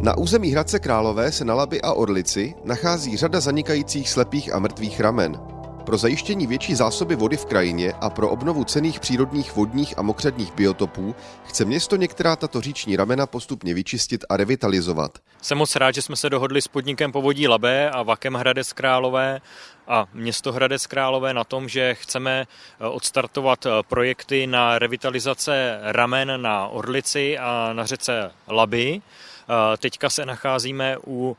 Na území Hradce Králové se na Labi a Orlici nachází řada zanikajících slepých a mrtvých ramen. Pro zajištění větší zásoby vody v krajině a pro obnovu cených přírodních vodních a mokřadních biotopů chce město některá tato říční ramena postupně vyčistit a revitalizovat. Jsem moc rád, že jsme se dohodli s podnikem Povodí Labé a Vakem Hradec Králové a město Hradec Králové na tom, že chceme eh, odstartovat eh, projekty na revitalizace ramen na Orlici a na řece Laby. Eh, teďka se nacházíme u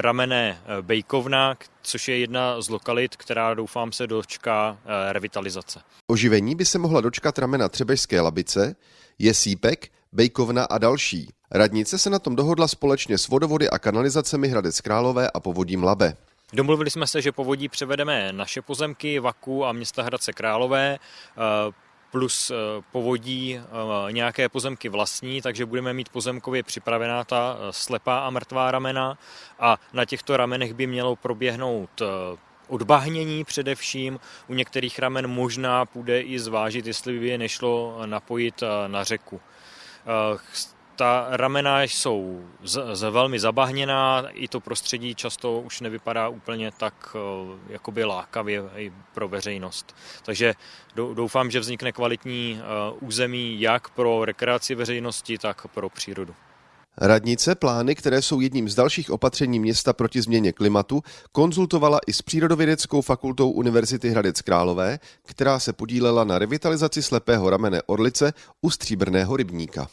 ramene Bejkovna, což je jedna z lokalit, která doufám se dočká revitalizace. Oživení by se mohla dočkat ramena Třebežské Labice, Jesípek, Bejkovna a další. Radnice se na tom dohodla společně s vodovody a kanalizacemi Hradec Králové a povodím Labe. Domluvili jsme se, že povodí převedeme naše pozemky, Vaku a města Hradce Králové, eh, plus eh, povodí eh, nějaké pozemky vlastní, takže budeme mít pozemkově připravená ta slepá a mrtvá ramena a na těchto ramenech by mělo proběhnout odbahnění především. U některých ramen možná půjde i zvážit, jestli by je nešlo napojit na řeku ta ramena jsou z, z velmi zabahněná, i to prostředí často už nevypadá úplně tak eh, jakoby lákavě i pro veřejnost. Takže doufám, že vznikne kvalitní eh, území jak pro rekreaci veřejnosti, tak pro přírodu. Radnice plány, které jsou jedním z dalších opatření města proti změně klimatu, konzultovala i s Přírodovědeckou fakultou Univerzity Hradec Králové, která se podílela na revitalizaci slepého ramene Orlice u Stříbrného rybníka.